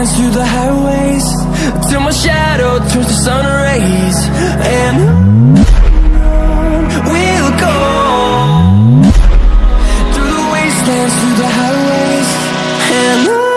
dance through the highways Till my shadow turns to sun rays And we'll go Through the wastelands, through the highways And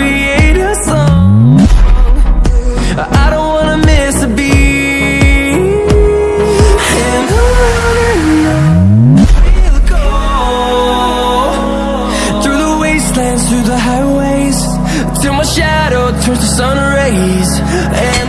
create a song. I don't wanna miss a beat. And on and on we'll go through the wastelands, through the highways, till my shadow turns to sun rays. And